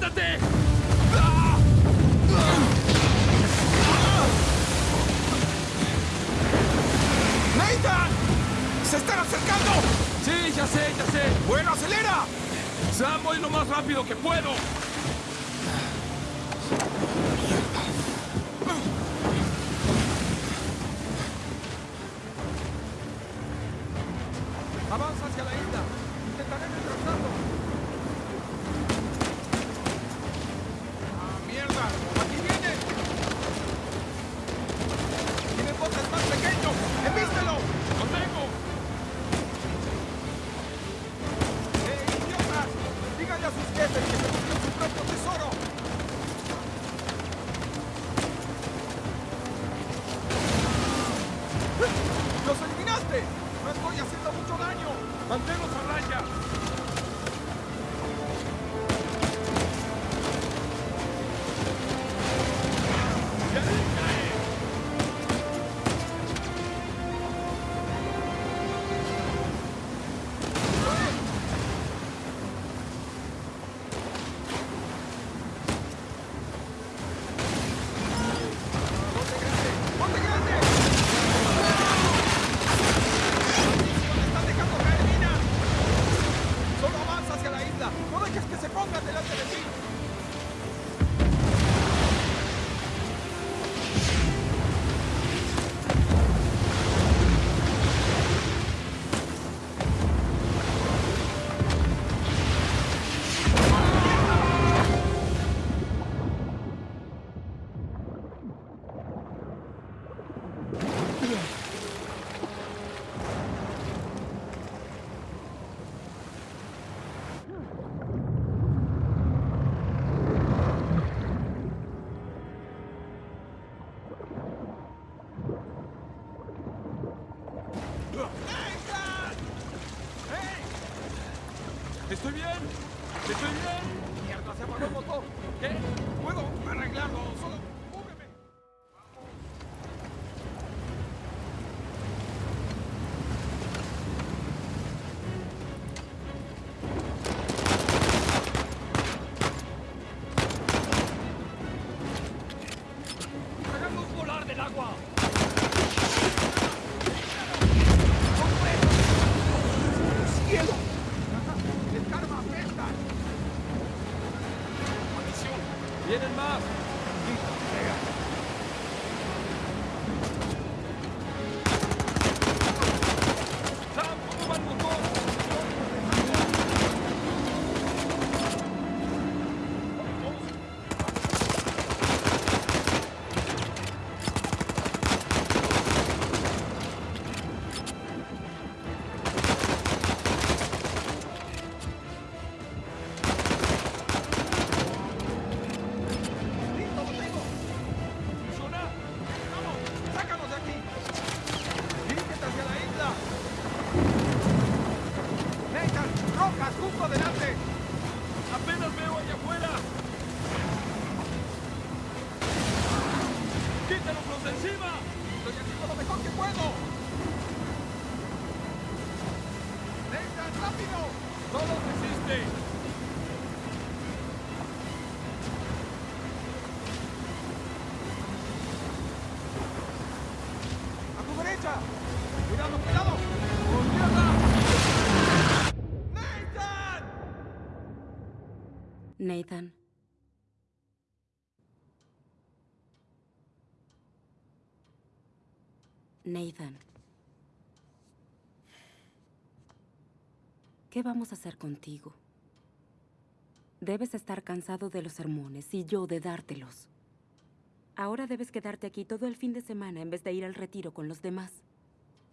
¡Sujétate! ¡Nathan! ¡Se están acercando! Sí, ya sé, ya sé. ¡Bueno, acelera! Sam, voy lo más rápido que puedo. ¡Los eliminaste! ¡No estoy haciendo mucho daño! ¡Manténlos a raya! Tagual. Nathan. Nathan. ¿Qué vamos a hacer contigo? Debes estar cansado de los sermones y yo de dártelos. Ahora debes quedarte aquí todo el fin de semana en vez de ir al retiro con los demás.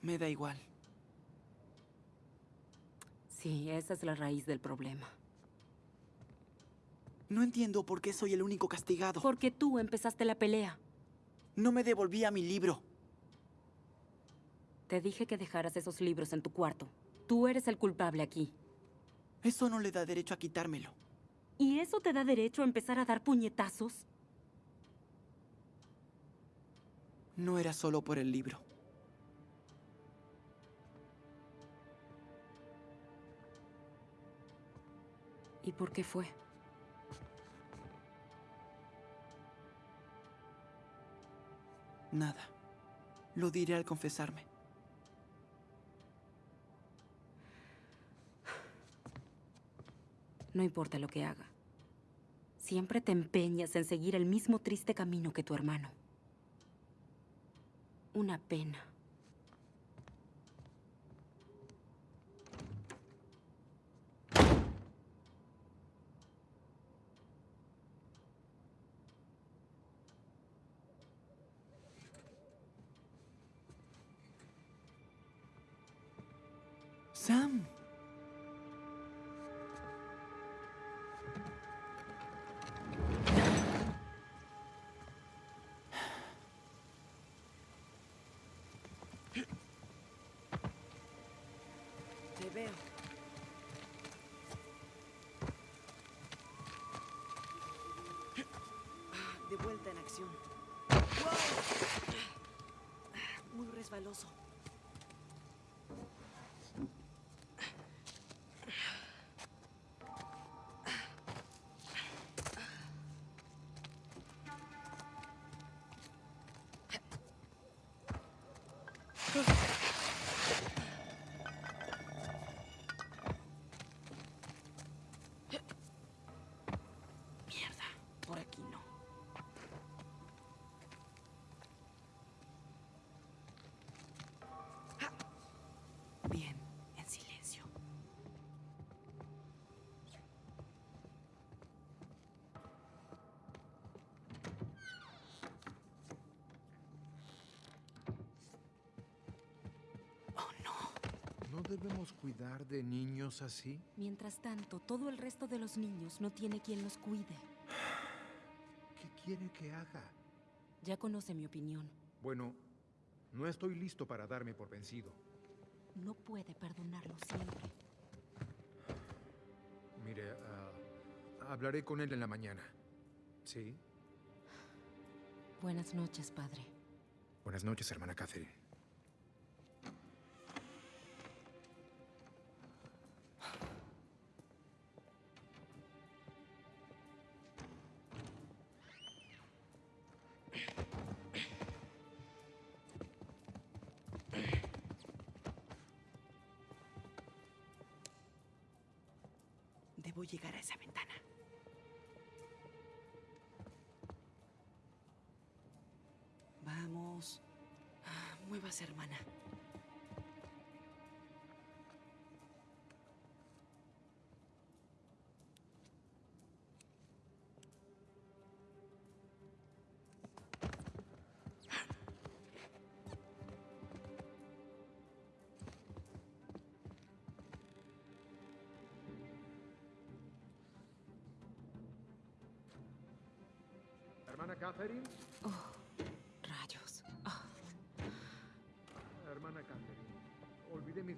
Me da igual. Sí, esa es la raíz del problema. No entiendo por qué soy el único castigado. Porque tú empezaste la pelea. No me devolvía mi libro. Te dije que dejaras esos libros en tu cuarto. Tú eres el culpable aquí. Eso no le da derecho a quitármelo. ¿Y eso te da derecho a empezar a dar puñetazos? No era solo por el libro. ¿Y por qué fue? Nada. Lo diré al confesarme. No importa lo que haga. Siempre te empeñas en seguir el mismo triste camino que tu hermano. Una pena. Vuelta en acción. ¡Wow! Muy resbaloso. Debemos cuidar de niños así? Mientras tanto, todo el resto de los niños no tiene quien los cuide. ¿Qué quiere que haga? Ya conoce mi opinión. Bueno, no estoy listo para darme por vencido. No puede perdonarlo siempre. Mire, ah, hablaré con él en la mañana. ¿Sí? Buenas noches, padre. Buenas noches, hermana Catherine. Hermana. Hermana Catherine.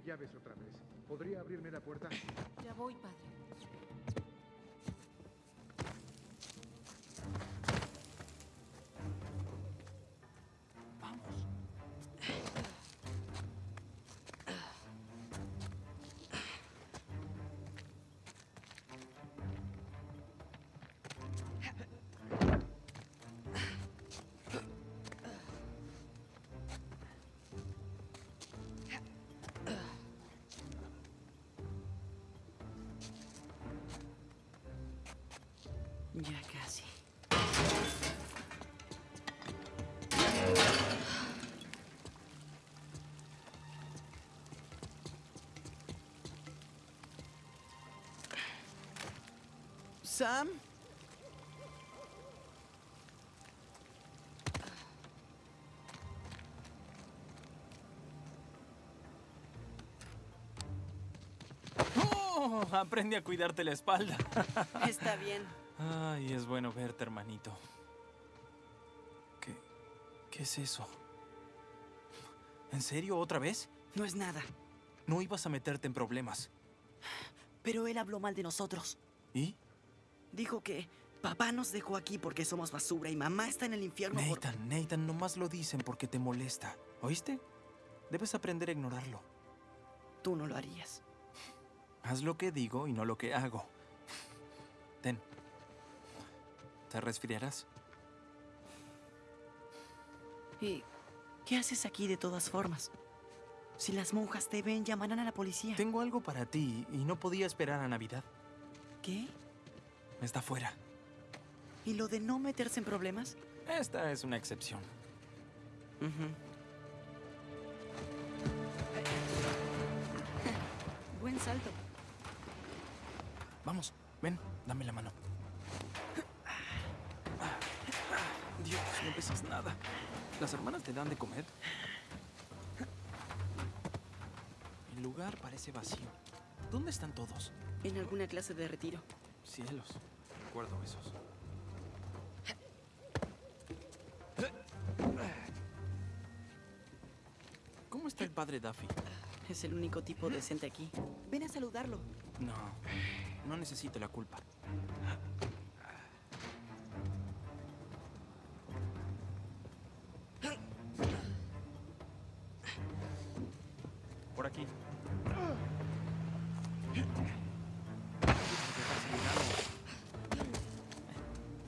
Llaves otra vez. ¿Podría abrirme la puerta? ya voy, padre. Ya casi. Sam. Oh, aprende a cuidarte la espalda. Está bien. Ay, es bueno verte, hermanito. ¿Qué, qué es eso? ¿En serio otra vez? No es nada. No ibas a meterte en problemas. Pero él habló mal de nosotros. ¿Y? Dijo que papá nos dejó aquí porque somos basura y mamá está en el infierno por... Nathan, Nathan, nomás lo dicen porque te molesta. ¿Oíste? Debes aprender a ignorarlo. Tú no lo harías. Haz lo que digo y no lo que hago. Ten. ¿Te resfriarás? ¿Y qué haces aquí de todas formas? Si las monjas te ven, llamarán a la policía. Tengo algo para ti y no podía esperar a Navidad. ¿Qué? Está fuera. ¿Y lo de no meterse en problemas? Esta es una excepción. Buen salto. Vamos, ven, dame la mano. Dios, no pesas nada. ¿Las hermanas te dan de comer? El lugar parece vacío. ¿Dónde están todos? En alguna clase de retiro. Cielos. Recuerdo esos. ¿Cómo está el padre Duffy? Es el único tipo decente aquí. Ven a saludarlo. No, no necesito la culpa.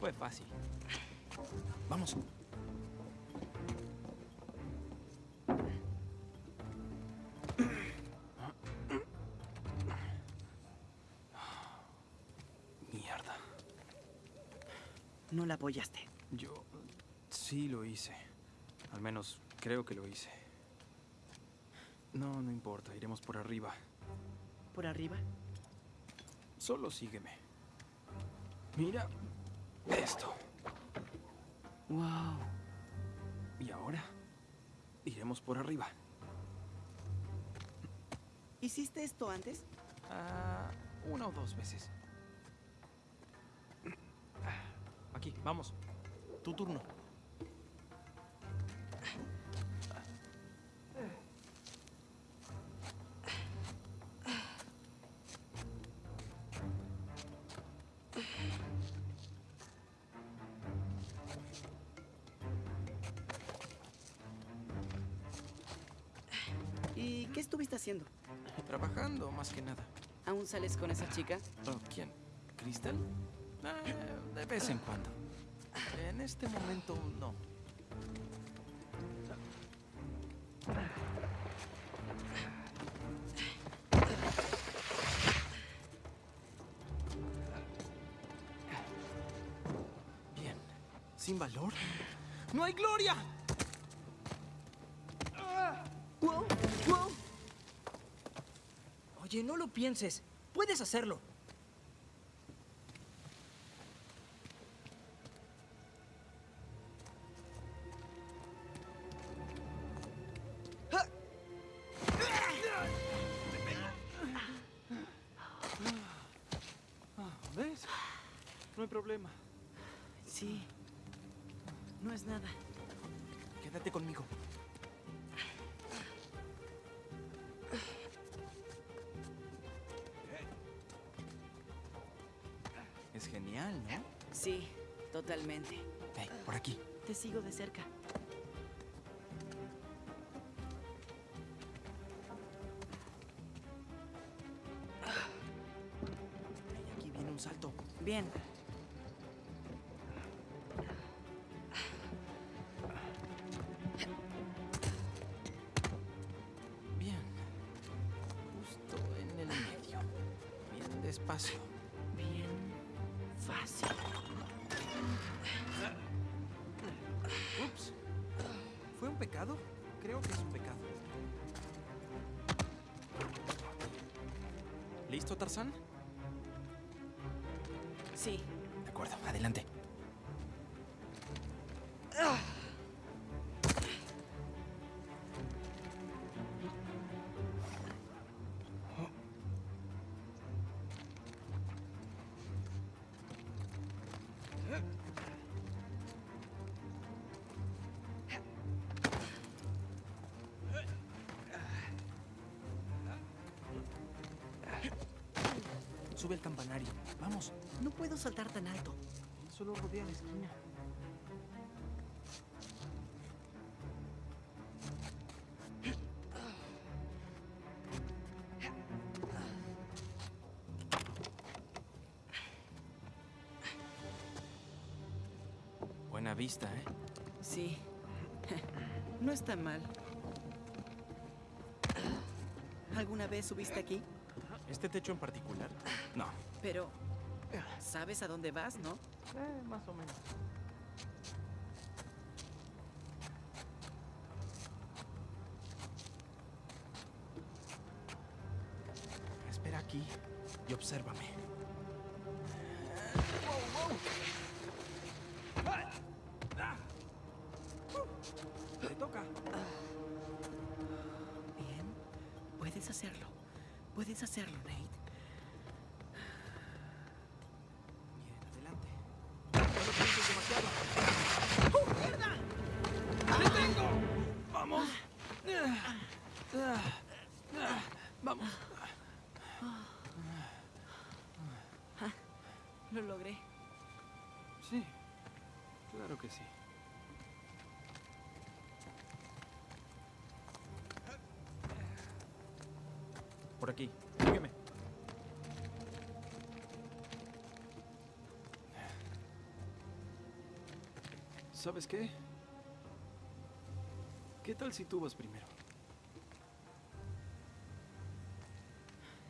Fue fácil. Vamos. Mierda. No la apoyaste. Yo sí lo hice. Al menos creo que lo hice. No, no importa. Iremos por arriba. ¿Por arriba? Solo sígueme. Mira esto. Wow. Y ahora iremos por arriba. ¿Hiciste esto antes? Ah, una o dos veces. Aquí, vamos. Tu turno. Sales con esa chica? Oh, ¿Quién? ¿Crystal? Ah, de vez en cuando. En este momento, no. Bien. ¿Sin valor? ¡No hay gloria! ¡Wow! ¡Wow! Oye, no lo pienses. Puedes hacerlo. Ah, ¿Ves? No hay problema. Sí. No es nada. Quédate conmigo. Sí, totalmente. Hey, por aquí. Te sigo de cerca. Hey, aquí viene un salto. Bien. Bien. Sube el campanario. Vamos. No puedo saltar tan alto. Solo rodea la esquina. Buena vista, ¿eh? Sí. No está mal. ¿Alguna vez subiste aquí? ¿Este techo en particular? No. Pero... ¿Sabes a dónde vas, no? Eh, más o menos. ¿Sabes qué? ¿Qué tal si tú vas primero?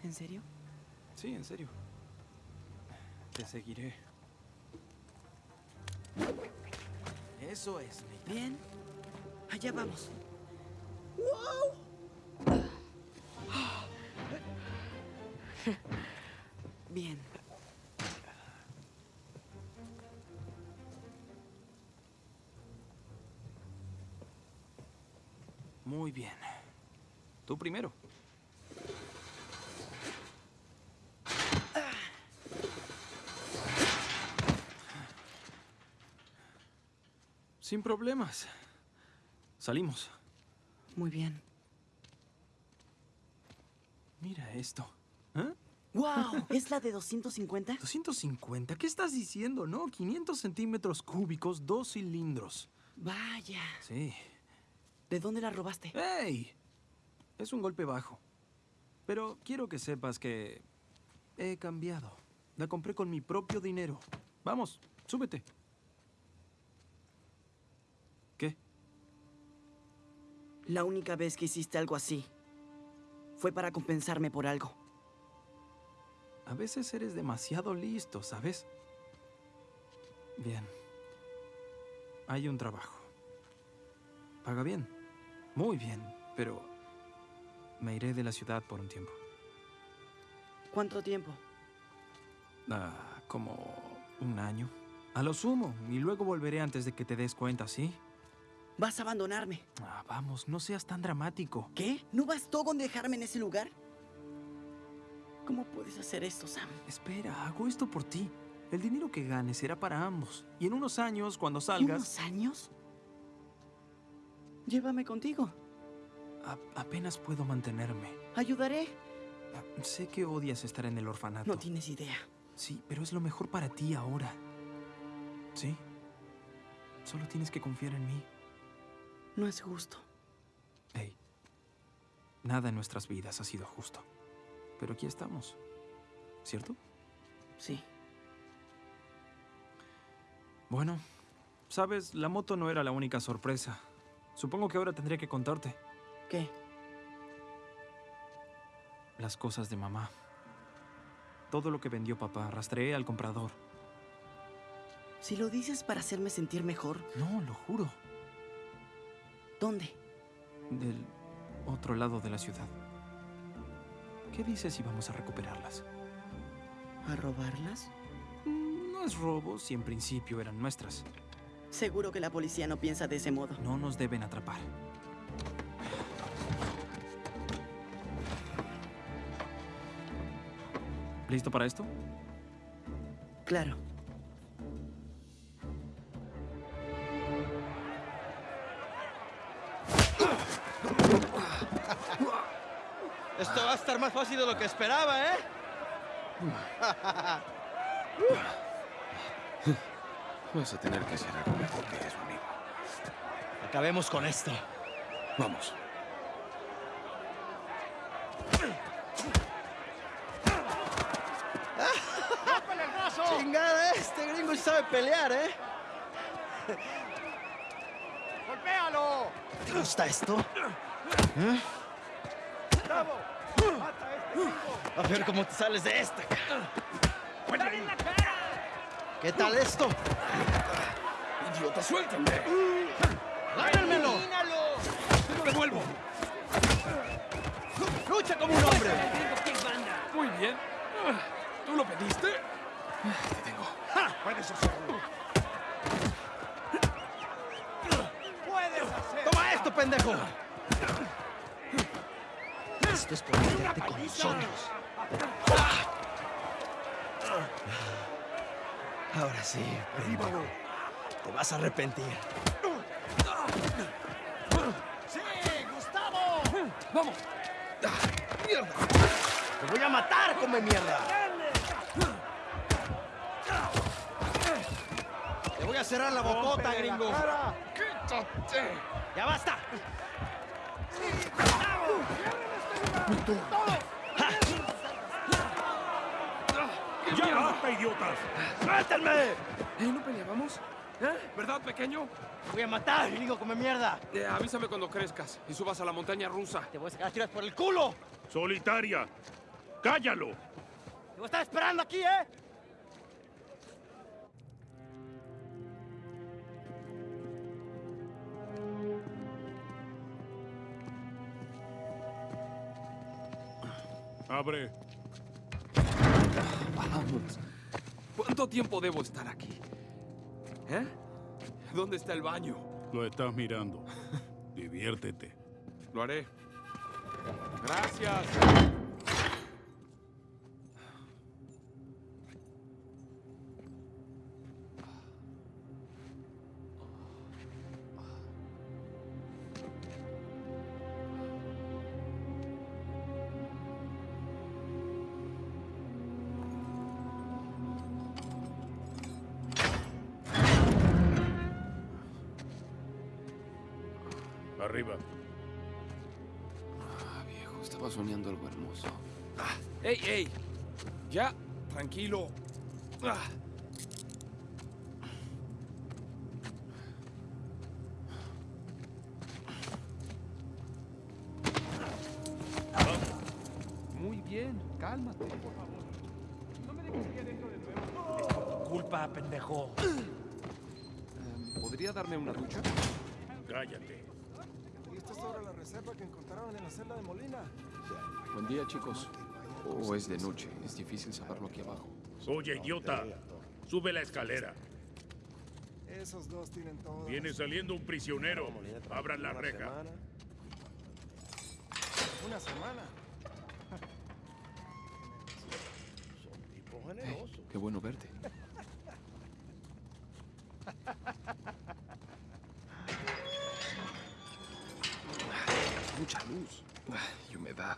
¿En serio? Sí, en serio. Te seguiré. Eso es, Nathan. Bien. Allá vamos. Bien. Muy bien. Tú primero. Sin problemas. Salimos. Muy bien. Mira esto. ¿Eh? ¡Wow! ¿Es la de 250? 250. ¿Qué estás diciendo? No, 500 centímetros cúbicos, dos cilindros. Vaya. Sí. ¿De dónde la robaste? ¡Ey! Es un golpe bajo. Pero quiero que sepas que he cambiado. La compré con mi propio dinero. Vamos, súbete. ¿Qué? La única vez que hiciste algo así fue para compensarme por algo. A veces eres demasiado listo, ¿sabes? Bien. Hay un trabajo. Paga bien. Muy bien. Pero me iré de la ciudad por un tiempo. ¿Cuánto tiempo? Ah, como un año. A lo sumo. Y luego volveré antes de que te des cuenta, ¿sí? ¿Vas a abandonarme? Ah, vamos, no seas tan dramático. ¿Qué? ¿No bastó con dejarme en ese lugar? ¿Cómo puedes hacer esto, Sam? Espera, hago esto por ti. El dinero que ganes será para ambos. Y en unos años, cuando ¿Y salgas... ¿Unos años? Llévame contigo. a- apenas puedo mantenerme. Ayudaré. Ah, Sé que odias estar en el orfanato. No tienes idea. Sí, pero es lo mejor para ti ahora. ¿Sí? Solo tienes que confiar en mí. No es justo. Hey, nada en nuestras vidas ha sido justo. Pero aquí estamos. ¿Cierto? Sí. Bueno, sabes, la moto no era la única sorpresa. Supongo que ahora tendría que contarte ¿Qué? las cosas de mamá. Todo lo que vendió papá, rastreé al comprador. Si lo dices para hacerme sentir mejor, No, lo juro. ¿dónde? Del otro lado de la ciudad. ¿Qué dices si vamos a recuperarlas? ¿A robarlas? Mm, No es robo si en principio eran nuestras. Seguro que la policía no piensa de ese modo. No nos deben atrapar. ¿Listo para esto? Claro. Esto va a estar más fácil de lo que esperaba, ¿eh? Vas a tener que hacer algo mejor que eso, amigo. Acabemos con esto. Vamos. Chingada, este gringo sabe pelear, ¿eh? ¡Golpéalo! ¿Te gusta esto? ¡Bravo! ¡Mata a este tipo! A ver cómo te sales de esta. ¿Qué tal esto? ¡Idiota, suéltame! ¡Lárgamelo! ¡Te lo devuelvo! ¡Lucha como un hombre! Muy bien. ¿Tú lo pediste? Te tengo. ¡Puedes hacerlo! ¡Puedes hacerlo! ¡Toma esto, pendejo! Esto es por con nosotros. Ahora sí, pendejo. Te vas a arrepentir. ¡Sí, Gustavo! ¡Vamos! ¡Te voy a matar, come mierda! Te voy a cerrar la bocota, ¡Rómpele la gringo. ¡Quítate! ¡Ya basta! ¡Ya basta, idiotas! ¡Suéltenme! ¿Eh, no peleábamos? ¿Eh? ¿Verdad, pequeño? Te voy a matar, gringo, come mierda. Eh, avísame cuando crezcas y subas a la montaña rusa. Te voy a sacar tiras por el culo. Solitaria, cállalo. Te voy a estar esperando aquí, ¿eh? Abre. Vamos. ¿Cuánto tiempo debo estar aquí? ¿Eh? ¿Dónde está el baño? Lo estás mirando. Diviértete. Lo haré. Gracias. Tranquilo. Ah. Muy bien, cálmate. Por favor. No me dejes aquí adentro de nuevo. Culpa, pendejo. Em, ¿Podría darme una ducha? Cállate. ¿Y esta es sobre la reserva que encontraron en la celda de Molina? Buen día, chicos. O es de noche. Es difícil saberlo aquí abajo. Oye, idiota. Sube la escalera. Esos dos tienen todo. Viene saliendo un prisionero. Abran la reja. Una semana. Qué bueno verte. Mucha luz. Y humedad.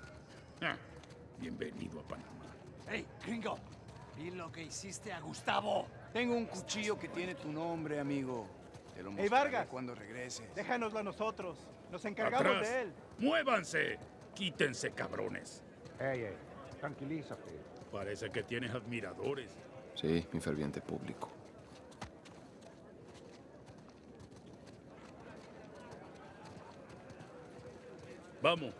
Bienvenido a Panamá. ¡Ey, gringo! Vi lo que hiciste a Gustavo. Tengo un cuchillo que tiene tu nombre, amigo. Te lo Ey, mostraré Vargas. cuando regreses. Déjanoslo a nosotros. Nos encargamos Atrás. de él. ¡Muévanse! Quítense, cabrones. Ey, ey, tranquilízate. Parece que tienes admiradores. Sí, mi ferviente público. Vamos.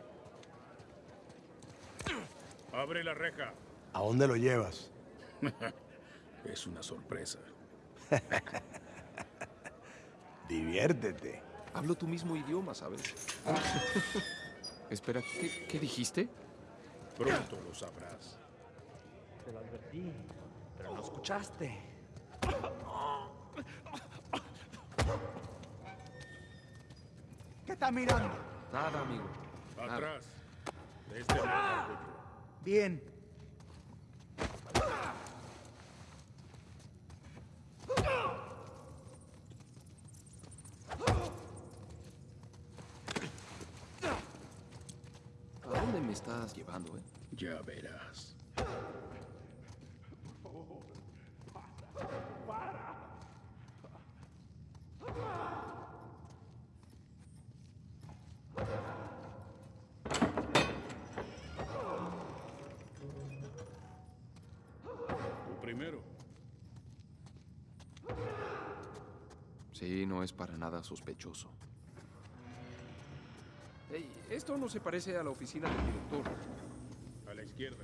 Abre la reja. ¿A dónde lo llevas? Es una sorpresa. Diviértete. Hablo tu mismo idioma, ¿sabes? Espera, ¿qué, qué dijiste? Pronto lo sabrás. Te lo advertí, pero no escuchaste. ¿Qué está mirando? Nada, amigo. Atrás. De este lado. Bien. ¿A dónde me estás llevando, eh? Ya verás. Tú primero. Sí, no es para nada sospechoso. Esto no se parece a la oficina del director. A la izquierda.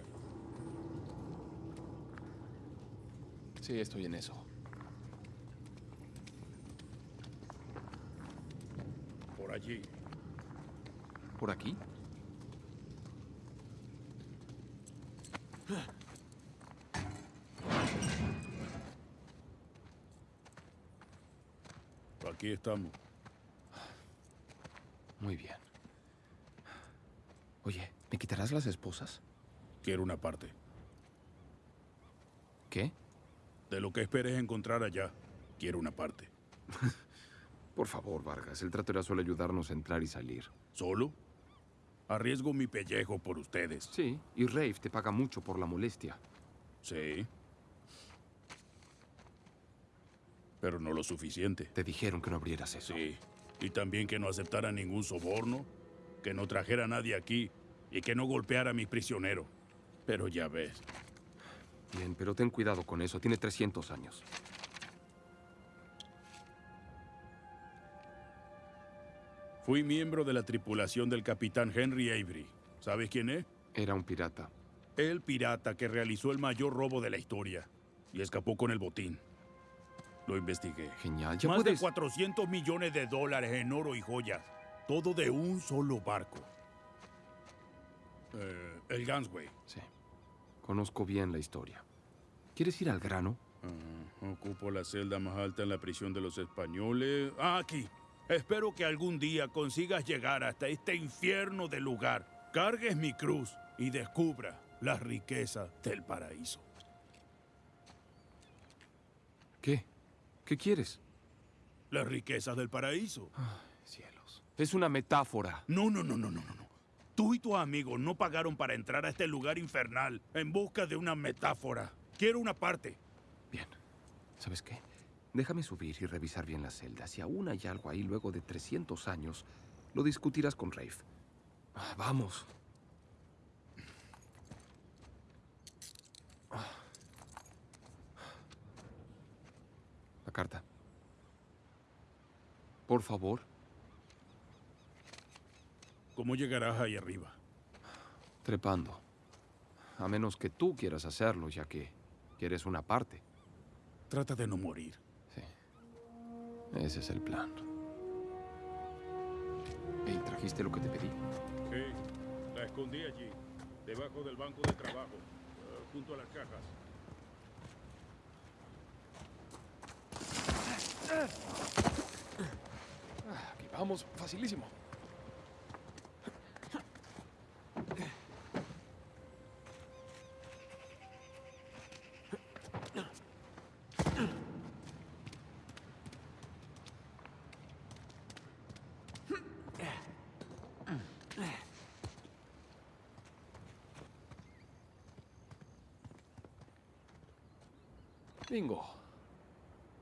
Sí, estoy en eso. Por allí. ¿Por aquí? Aquí estamos. Muy bien. Oye, ¿me quitarás las esposas? Quiero una parte. ¿Qué? De lo que esperes encontrar allá, quiero una parte. Por favor, Vargas, el trato era solo ayudarnos a entrar y salir. ¿Solo? Arriesgo mi pellejo por ustedes. Sí, y Rafe te paga mucho por la molestia. Sí. Pero no lo suficiente. Te dijeron que no abrieras eso. Sí. Y también que no aceptara ningún soborno, que no trajera a nadie aquí y que no golpeara a mis prisioneros. Pero ya ves. Bien, pero ten cuidado con eso. Tiene 300 años. Fui miembro de la tripulación del capitán Henry Avery. ¿Sabes quién es? Era un pirata. El pirata que realizó el mayor robo de la historia y escapó con el botín. Lo investigué. Genial. Ya Más puedes... de 400 millones de dólares en oro y joyas. Todo de un solo barco. Eh, el Gansway. Sí. Conozco bien la historia. ¿Quieres ir al grano? Ah, ocupo la celda más alta en la prisión de los españoles. Ah, aquí. Espero que algún día consigas llegar hasta este infierno de lugar. Cargues mi cruz y descubra las riquezas del paraíso. ¿Qué? ¿Qué quieres? Las riquezas del paraíso. Cielos. Es una metáfora. No, no, no, no, no, no. Tú y tus amigos no pagaron para entrar a este lugar infernal en busca de una metáfora. Quiero una parte. Bien. ¿Sabes qué? Déjame subir y revisar bien la celda. Si aún hay algo ahí luego de 300 años, lo discutirás con Rafe. Ah, Vamos. La carta. Por favor. ¿Cómo llegarás ahí arriba? Trepando. A menos que tú quieras hacerlo, ya que quieres una parte. Trata de no morir. Sí. Ese es el plan. Hey, ¿trajiste lo que te pedí? Sí, la escondí allí, debajo del banco de trabajo, eh, junto a las cajas. Aquí vamos, facilísimo. Bingo.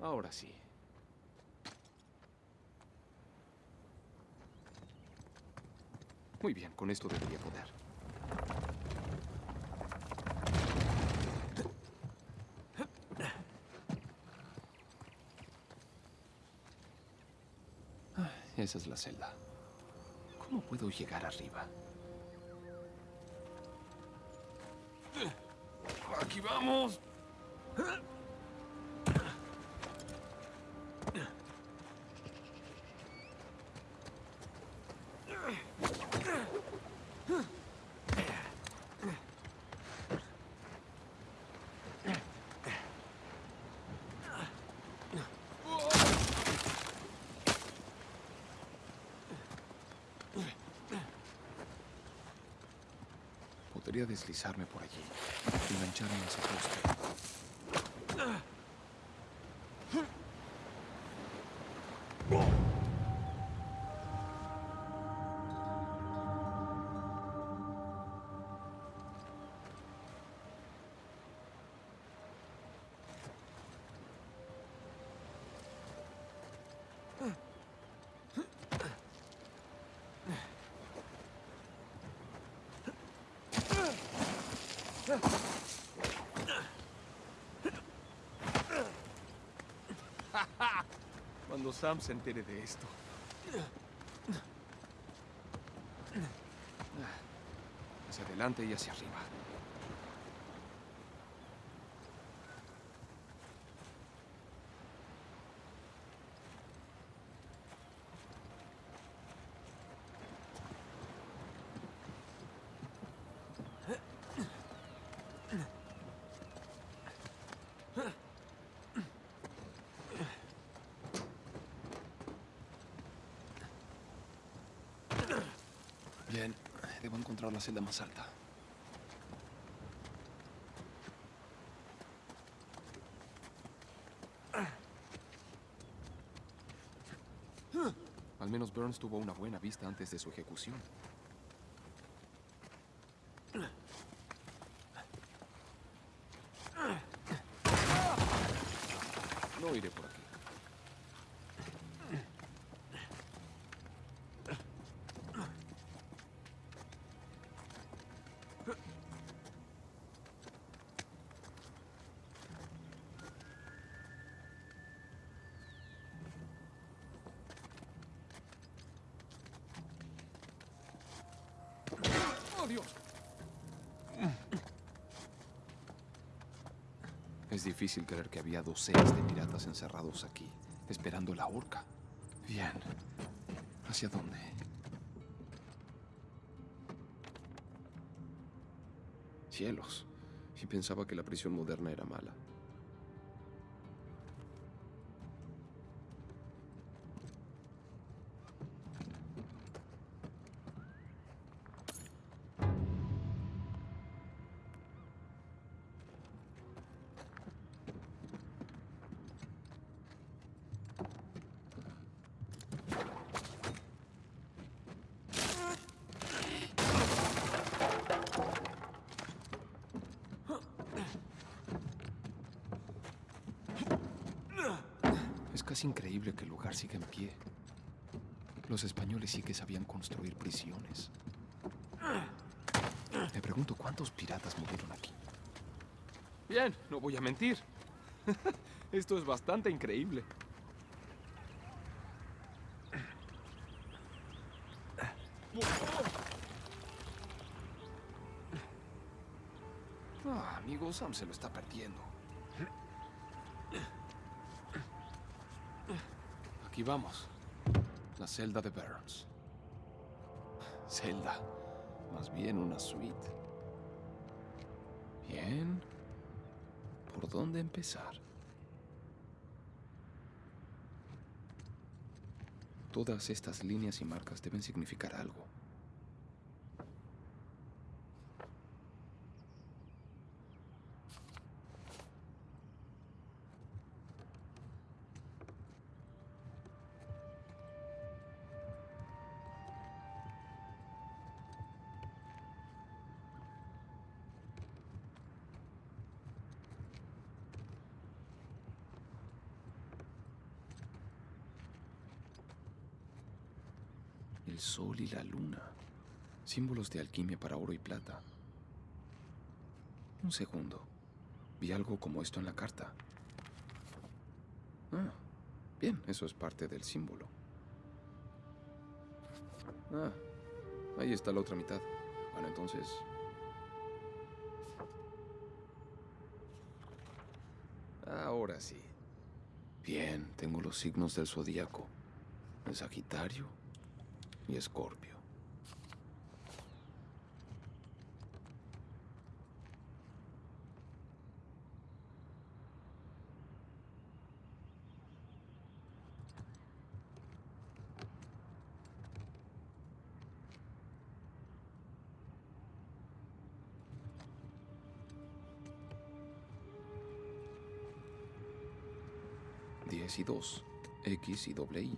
Ahora sí. Muy bien, con esto debería poder. Ah, Esa es la celda. ¿Cómo puedo llegar arriba? Aquí vamos. Podría deslizarme por allí, engancharme a ese poste. Cuando Sam se entere de esto. Hacia adelante y hacia arriba. Debo encontrar la celda más alta. Al menos Burns tuvo una buena vista antes de su ejecución. Es difícil creer que había docenas de piratas encerrados aquí, esperando la horca. Bien. ¿Hacia dónde? Cielos. Y pensaba que la prisión moderna era mala. Es increíble que el lugar siga en pie. Los españoles sí que sabían construir prisiones. Me pregunto cuántos piratas murieron aquí. Bien, no voy a mentir. Esto es bastante increíble. Ah, amigo, Sam se lo está perdiendo. Aquí vamos. La celda de Burns. Celda. Más bien una suite. Bien. ¿Por dónde empezar? Todas estas líneas y marcas deben significar algo. Sol y la luna. Símbolos de alquimia para oro y plata. Un segundo. Vi algo como esto en la carta. Ah, bien, eso es parte del símbolo. Ah, ahí está la otra mitad. Bueno, entonces... Ahora sí. Bien, tengo los signos del zodíaco. El Sagitario y Escorpio. Diez y dos. X y doble I.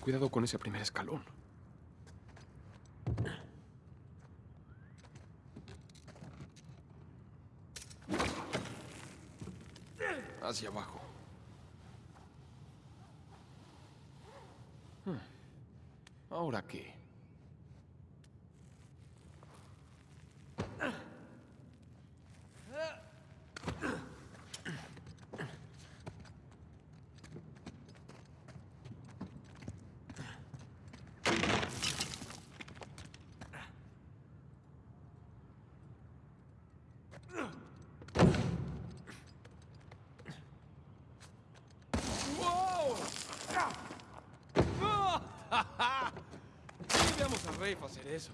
Cuidado con ese primer escalón. Hacia abajo. Hmm. ¿Ahora qué? ¡Wow! ¡Ah! Sí, veamos a Rafe hacer eso.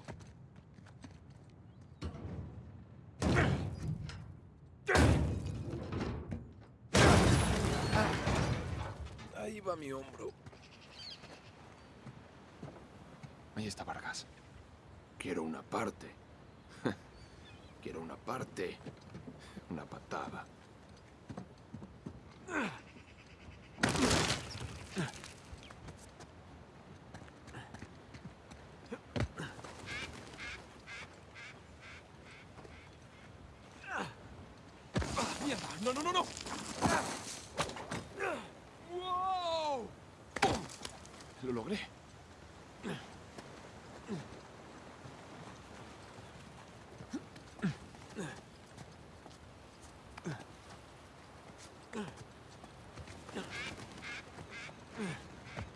Va mi hombro. Ahí está Vargas. Quiero una parte. Quiero una parte. Una patada. ¡Ah, ¡Mierda! ¡No, no, no, no! ¡Wow! Lo logré.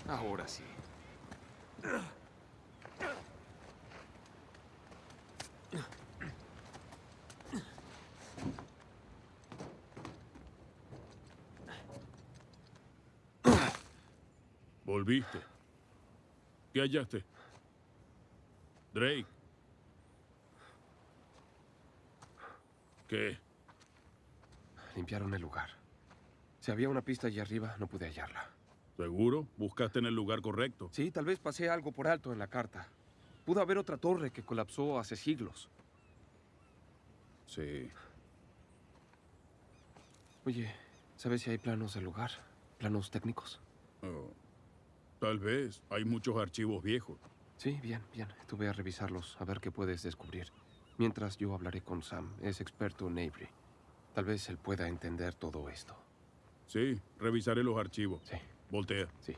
Ahora sí. Volviste. ¿Qué hallaste? Drake. ¿Qué? Limpiaron el lugar. Si había una pista allí arriba, no pude hallarla. ¿Seguro? ¿Buscaste en el lugar correcto? Sí, tal vez pasé algo por alto en la carta. Pudo haber otra torre que colapsó hace siglos. Sí. Oye, ¿sabes si hay planos del lugar? ¿Planos técnicos? Oh, Tal vez. Hay muchos archivos viejos. Sí, bien, bien. Tú ve a revisarlos, a ver qué puedes descubrir. Mientras yo hablaré con Sam, es experto en Avery. Tal vez él pueda entender todo esto. Sí, revisaré los archivos. Sí. Voltea. Sí.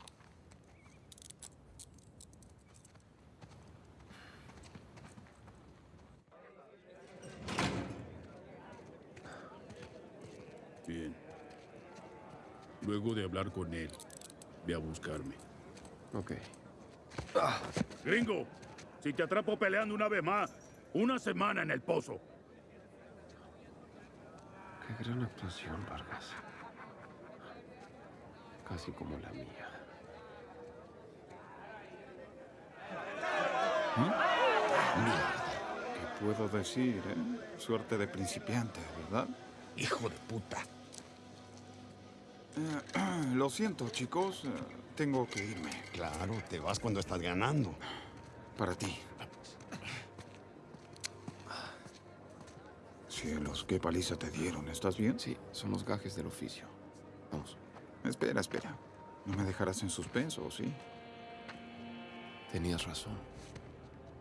Bien. Luego de hablar con él, ve a buscarme. Ok. Gringo, si te atrapo peleando una vez más, una semana en el pozo. Qué gran actuación, Vargas. Casi como la mía. ¿Qué puedo decir, eh? Suerte de principiante, ¿verdad? Hijo de puta. Eh, lo siento, chicos. eh, tengo que irme. Claro, te vas cuando estás ganando. Para ti. Cielos, qué paliza te dieron. ¿Estás bien? Sí, son los gajes del oficio. Vamos. Espera, espera. No me dejarás en suspenso, ¿sí? Tenías razón.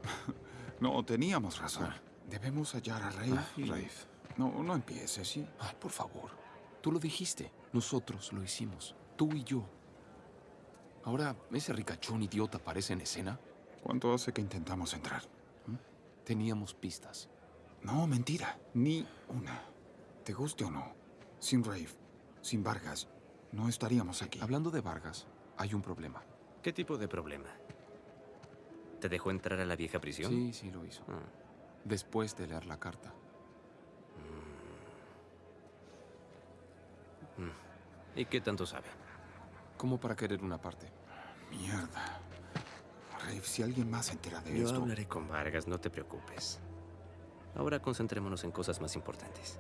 No, teníamos razón. Debemos hallar a Rafe. y- Rafe. No, no empieces, ¿sí? Ay, por favor. Tú lo dijiste. Nosotros lo hicimos. Tú y yo. Ahora, ¿ese ricachón idiota aparece en escena? ¿Cuánto hace que intentamos entrar? Teníamos pistas. No, mentira. Ni una. Te guste o no. Sin Rafe, sin Vargas, no estaríamos aquí. Hablando de Vargas, hay un problema. ¿Qué tipo de problema? ¿Te dejó entrar a la vieja prisión? Sí, sí lo hizo. Ah. Después de leer la carta. ¿Y qué tanto sabe? Como para querer una parte. Mierda. Rafe, si alguien más se entera de Yo esto... hablaré con Vargas, no te preocupes. Ahora concentrémonos en cosas más importantes.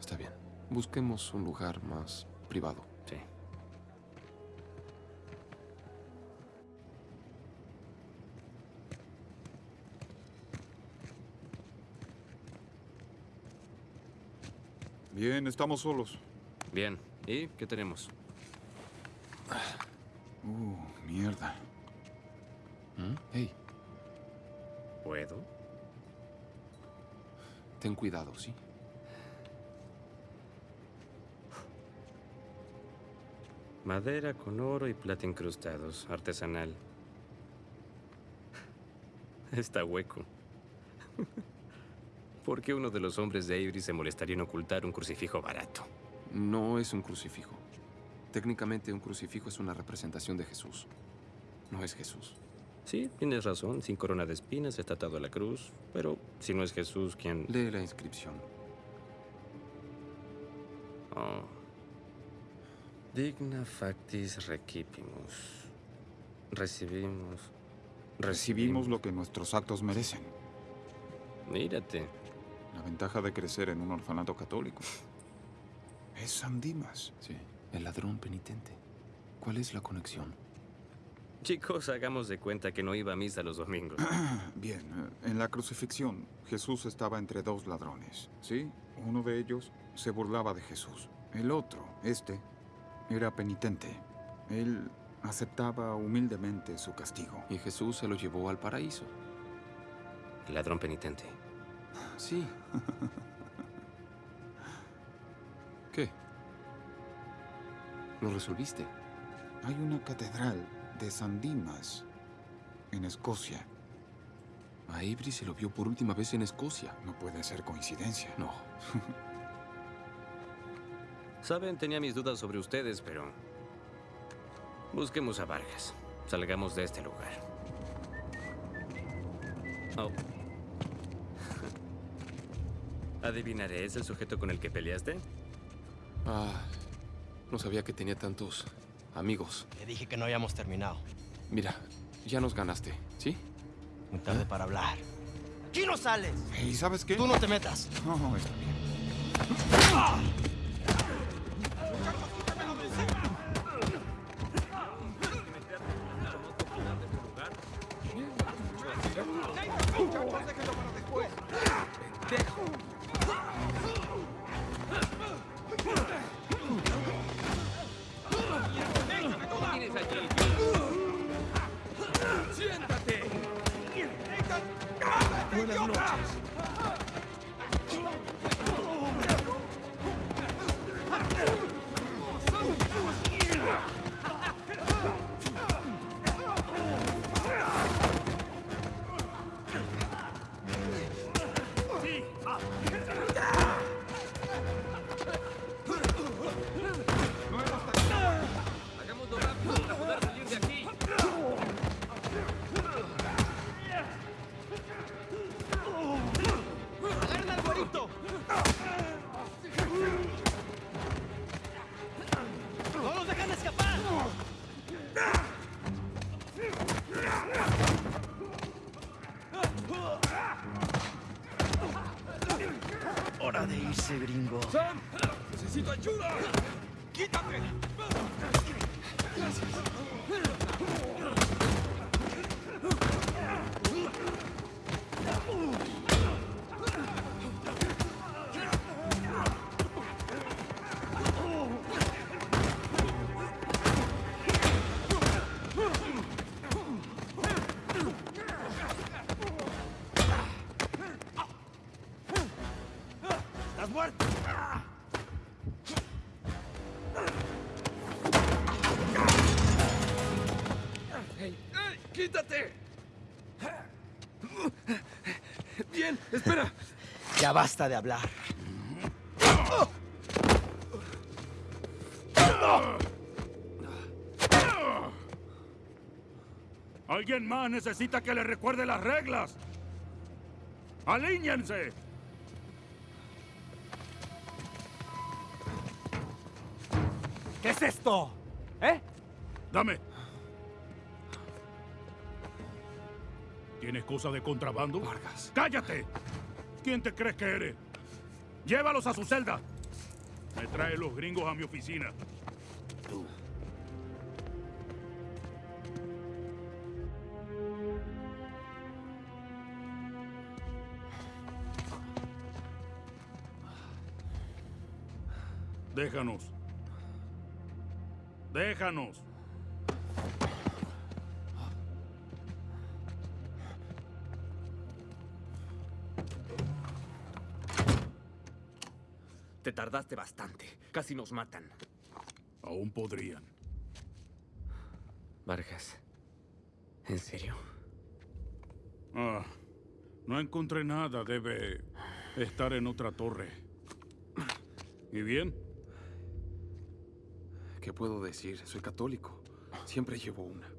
Está bien. Busquemos un lugar más privado. Bien, estamos solos. Bien. ¿Y qué tenemos? Uh, mierda. ¿Mm? Hey. ¿Puedo? Ten cuidado, ¿sí? Madera con oro y plata incrustados, artesanal. Está hueco. ¿Por qué uno de los hombres de Avery se molestaría en ocultar un crucifijo barato? No es un crucifijo. Técnicamente un crucifijo es una representación de Jesús. No es Jesús. Sí, tienes razón. Sin corona de espinas, está atado a la cruz. Pero si no es Jesús, ¿quién...? Lee la inscripción. Oh. Digna factis recipimus. Recibimos... Recibimos lo que nuestros actos merecen. Mírate. La ventaja de crecer en un orfanato católico. Es San Dimas. Sí, el ladrón penitente. ¿Cuál es la conexión? Chicos, hagamos de cuenta que no iba a misa los domingos. Bien, en la crucifixión, Jesús estaba entre dos ladrones, ¿sí? Uno de ellos se burlaba de Jesús. El otro, este, era penitente. Él aceptaba humildemente su castigo. Y Jesús se lo llevó al paraíso. El ladrón penitente. Sí. ¿Qué? ¿Lo resolviste? Hay una catedral de San Dimas en Escocia. A Avery se lo vio por última vez en Escocia. No puede ser coincidencia. No. Saben, tenía mis dudas sobre ustedes, pero... Busquemos a Vargas. Salgamos de este lugar. Oh. Adivinaré, ¿es el sujeto con el que peleaste? Ah, no sabía que tenía tantos amigos. Le dije que no habíamos terminado. Mira, ya nos ganaste, ¿sí? Muy tarde para hablar. ¡Aquí no sales! ¿Y sabes qué? Tú no te metas. No, está bien. Muchachos, basta de hablar. Alguien más necesita que le recuerde las reglas. ¡Alíñense! ¿Qué es esto? ¿Eh? Dame. ¿Tienes cosas de contrabando? Vargas. ¡Cállate! ¿Quién te crees que eres? Llévalos a su celda. Me trae los gringos a mi oficina. Tú. Déjanos. Déjanos. Casi nos matan. Aún podrían. Vargas. ¿En serio? Ah, no encontré nada. Debe estar en otra torre. ¿Y bien? ¿Qué puedo decir? Soy católico. Siempre llevo una.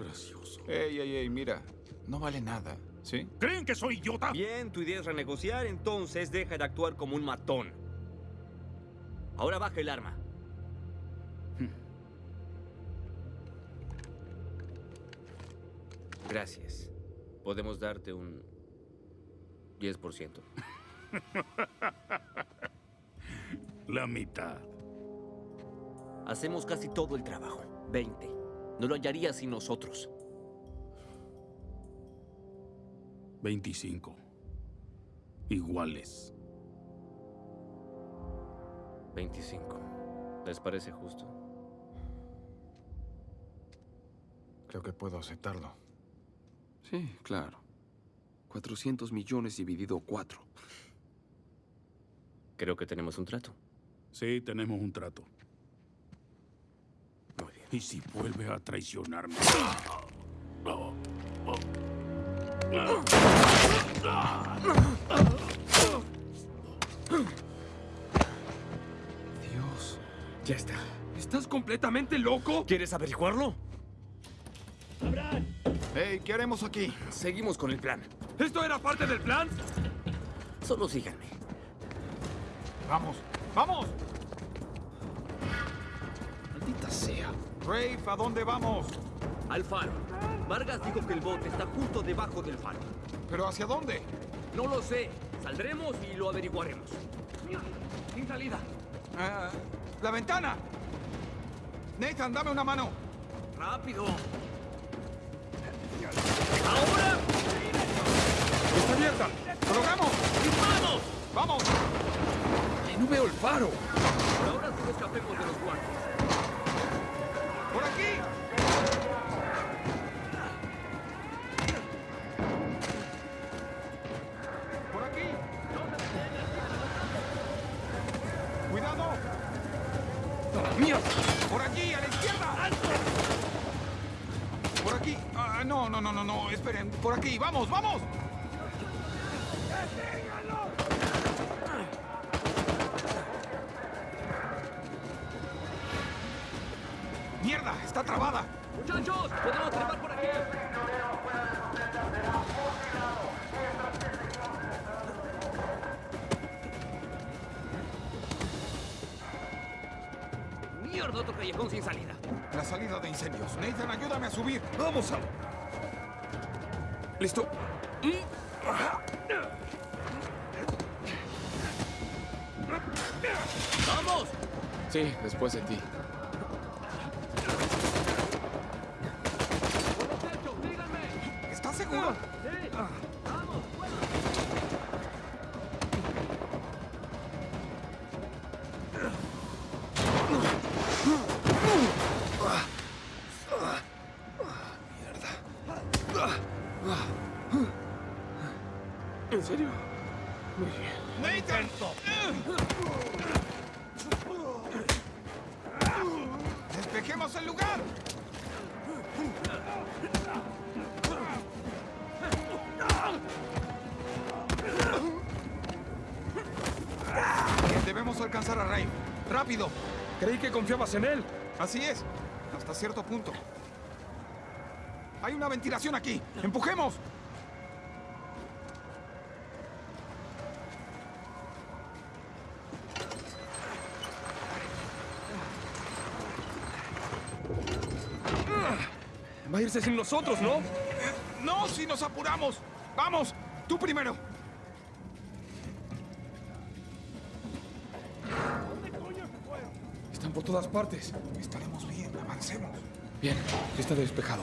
Gracioso. Ey, ey, ey, mira. No vale nada, ¿sí? ¿Creen que soy idiota? Bien, tu idea es renegociar, entonces deja de actuar como un matón. Ahora baja el arma. Gracias. Podemos darte un 10%. La mitad. Hacemos casi todo el trabajo. 20. No lo hallarías sin nosotros. 25. Iguales. 25. ¿Les parece justo? Creo que puedo aceptarlo. Sí, claro. 400 millones dividido 4. Creo que tenemos un trato. Sí, tenemos un trato. Muy bien. ¿Y si vuelve a traicionarme? Ya está. ¿Estás completamente loco? ¿Quieres averiguarlo? Hey, ¿qué haremos aquí? Seguimos con el plan. ¿Esto era parte del plan? Solo síganme. Vamos, vamos. Maldita sea. Rafe, ¿a dónde vamos? Al faro. Vargas dijo que el bote está justo debajo del faro. ¿Pero hacia dónde? No lo sé. Saldremos y lo averiguaremos. Sin salida. Ah, la ventana. Nathan, dame una mano. ¡Rápido! ¡Ahora! Está abierta. ¡Colocamos! ¡Vamos! ¡Vamos! Ay, no veo el faro. Ahora sí escapemos de los guardias. ¡Por aquí! Por aquí, vamos, vamos. ¿En serio? Muy bien. ¡Nathan! ¡Despejemos el lugar! Debemos alcanzar a Ray. ¡Rápido! Creí que confiabas en él. Así es. Hasta cierto punto. Hay una ventilación aquí. ¡Empujemos! Va a irse sin nosotros, ¿no? Eh, no, si nos apuramos. ¡Vamos! ¡Tú primero! Están por todas partes. Estaremos bien. Avancemos. Bien, está despejado.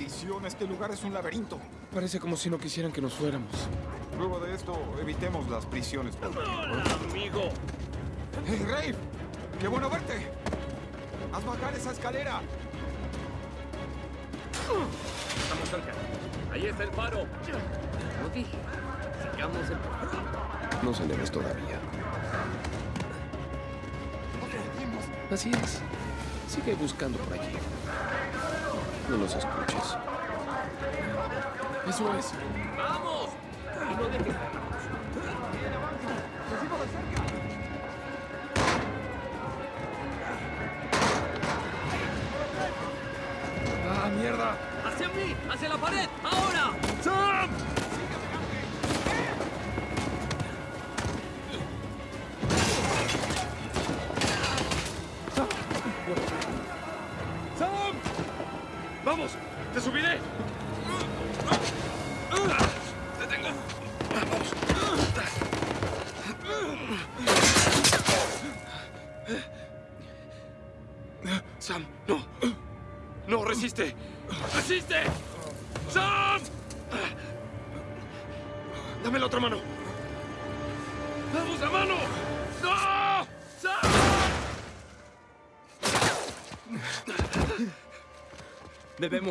Maldición, este lugar es un laberinto. Parece como si no quisieran que nos fuéramos. Luego de esto, evitemos las prisiones por ¡Hola, amigo! ¡Hey, Rafe! ¡Qué bueno verte! ¡Haz bajar esa escalera! Estamos cerca. Ahí está el faro. Como dije, sigamos el... No celebres todavía. Así es. Sigue buscando por allí. No los escuches. Eso es. ¡Vamos! Y no dejes ¡Ah, mierda! ¡Hacia mí! ¡Hacia la pared! ¡Ahora!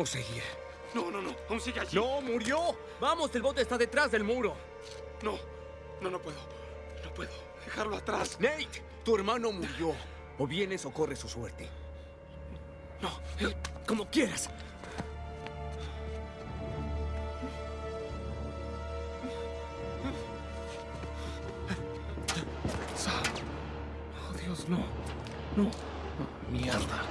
Debemos seguir. No, no, no. Aún sigue allí. ¡No, murió! ¡Vamos, el bote está detrás del muro! No, no, no puedo. No puedo dejarlo atrás. Nate, tu hermano murió. O vienes o corres su suerte. No. Como quieras. Sam. Oh, Dios, no. No. Mierda.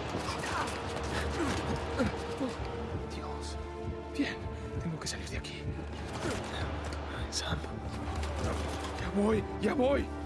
Voy, ya voy.